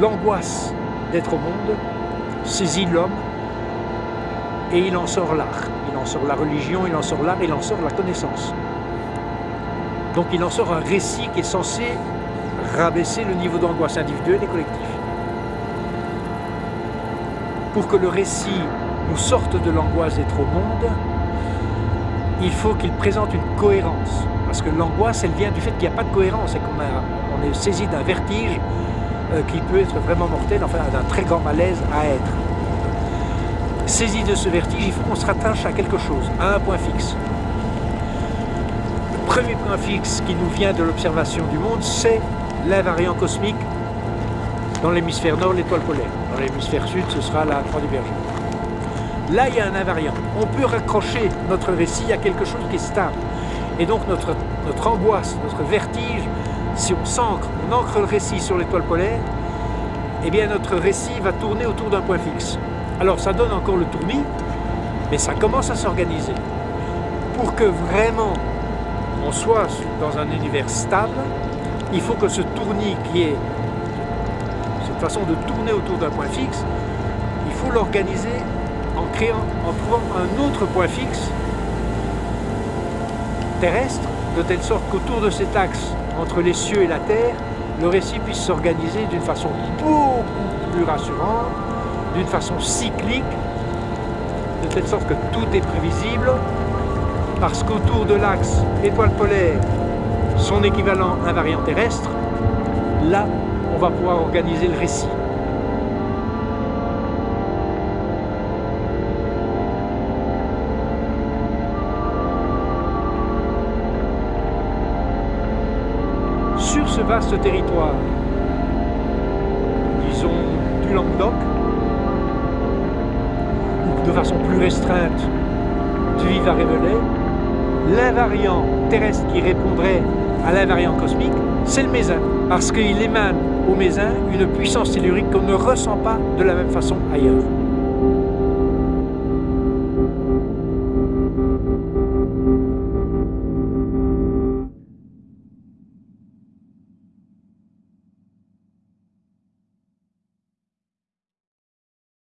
l'angoisse d'être au monde saisit l'homme et il en sort l'art. Il en sort la religion, il en sort l'art, il en sort la connaissance. Donc il en sort un récit qui est censé rabaisser le niveau d'angoisse individuelle et collectif. Pour que le récit nous sorte de l'angoisse d'être au monde, il faut qu'il présente une cohérence. Parce que l'angoisse, elle vient du fait qu'il n'y a pas de cohérence et qu'on on est saisi d'un vertige qui peut être vraiment mortel, enfin d'un très grand malaise à être. Saisi de ce vertige, il faut qu'on se rattache à quelque chose, à un point fixe. Le premier point fixe qui nous vient de l'observation du monde, c'est l'invariant cosmique dans l'hémisphère nord, l'étoile polaire. Dans l'hémisphère sud, ce sera la croix du berger. Là, il y a un invariant. On peut raccrocher notre récit à quelque chose qui est stable. Et donc notre, notre angoisse, notre vertige, si on s'ancre, on ancre le récit sur l'étoile polaire, eh bien notre récit va tourner autour d'un point fixe. Alors ça donne encore le tournis, mais ça commence à s'organiser. Pour que vraiment on soit dans un univers stable, il faut que ce tournis qui est cette façon de tourner autour d'un point fixe, il faut l'organiser en créant, en trouvant un autre point fixe terrestre, de telle sorte qu'autour de cet axe entre les cieux et la terre, le récit puisse s'organiser d'une façon beaucoup plus rassurante, d'une façon cyclique, de telle sorte que tout est prévisible, parce qu'autour de l'axe étoile polaire, son équivalent invariant terrestre, là, on va pouvoir organiser le récit. Vaste territoire, disons du Languedoc, ou de façon plus restreinte du Vivarais-Velay, l'invariant terrestre qui répondrait à l'invariant cosmique, c'est le mésin, parce qu'il émane au mésin une puissance tellurique qu'on ne ressent pas de la même façon ailleurs.